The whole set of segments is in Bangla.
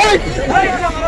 এই এই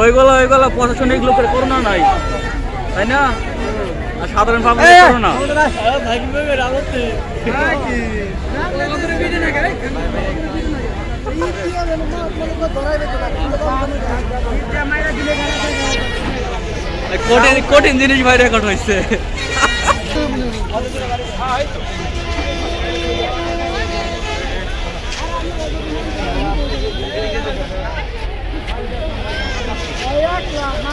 ওইগুলো ওইগুলো প্রশাসনিক লোকের করোনা নাই। তাই না? আর সাধারণ পাবলিক করোনা। কঠিন কঠিন জিনিস ভাই রেকর্ড হয়েছে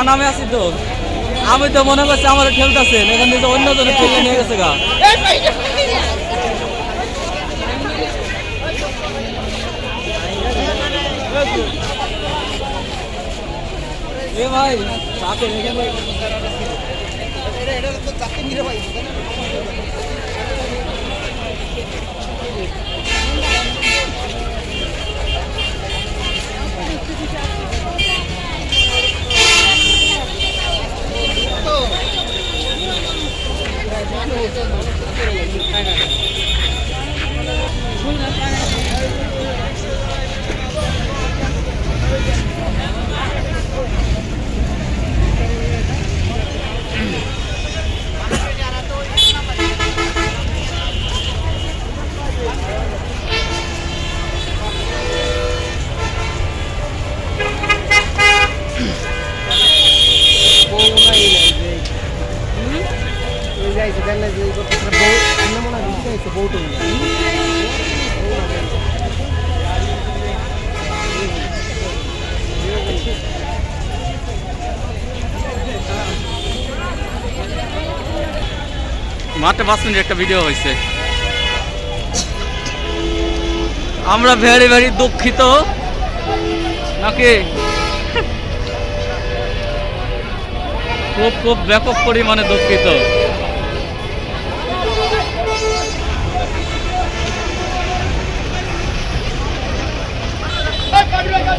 জান আমি আছি তো। আমি তো মনে করছি আমার ঠেলতেছেন এখান থেকে অন্য জনে ঠেলে নিয়ে গেছে গা। এ ভাই এখানে মাত্র পাঁচ মিনিট একটা ভিডিও হয়েছে আমরা ভেরি ভেরি দুঃখিত নাকি খুব খুব ব্যাপক পরিমাণে দুঃখিত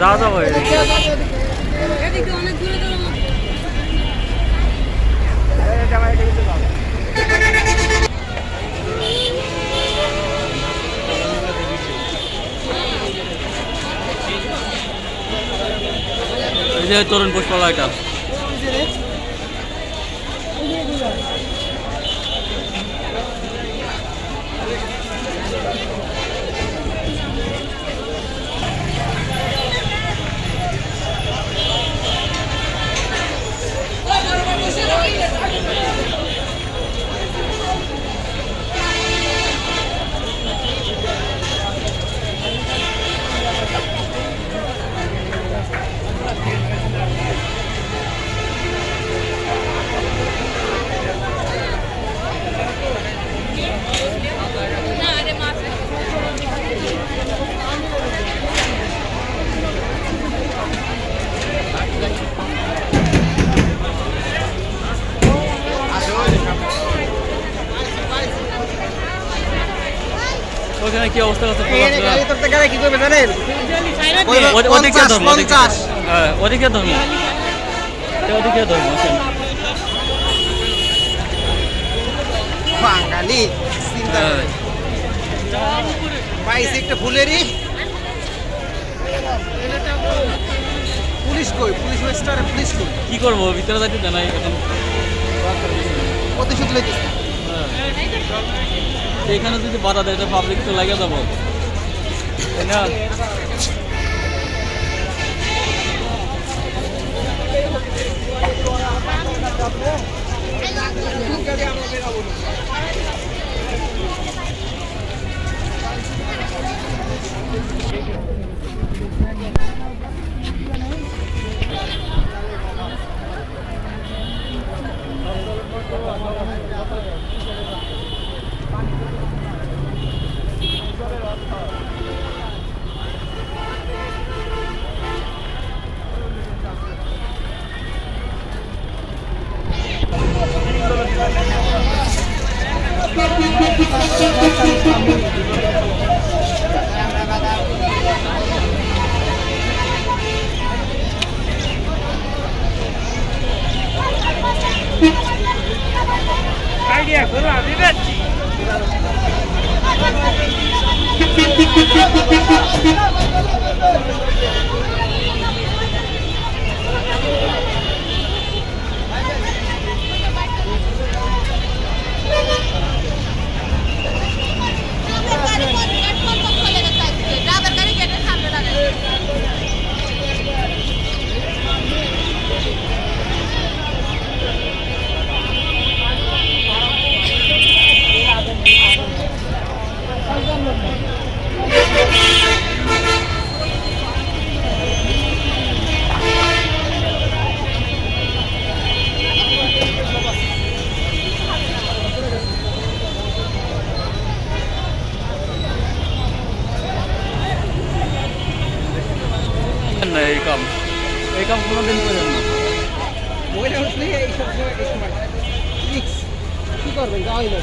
যা যাব এই যে তরুণ পুষ্পালয়টা কি অবস্থা আছে? গাড়ি করতে গেলে কি করবে জানেন? ওদিকে ধর্ম ওদিকে। হ্যাঁ ওদিকে আছেন বাঙালি চিন্তা হ্যাঁ। ফুলেরই। পুলিশ কই? পুলিশ মাস্টার পুলিশ কই? কি করব? ভিতরে যাইতে জানাই এখন। প্রতিশোধ লইতেছে? এখানে যদি বাধা দেয় পাবলিক তো লাগে যাব। তাই না? এই কাম কোনোদিন করেন না। মহিলা উঠলে এই সব সময় এই সময় রিক্স কি করবেন? যাওয়াই না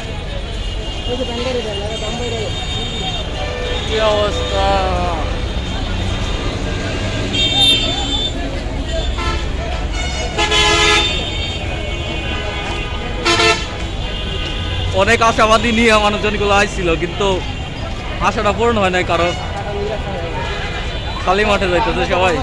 ওই যে ব্যাঙ্গারি দেন দাম বাইরে কি অবস্থা? অনেক আশাবাদী নিয়ে মানুষজনগুলো আসছিল কিন্তু আশাটা পূর্ণ হয় নাই কারণ খালি মাঠে যাইতেছে সবাই।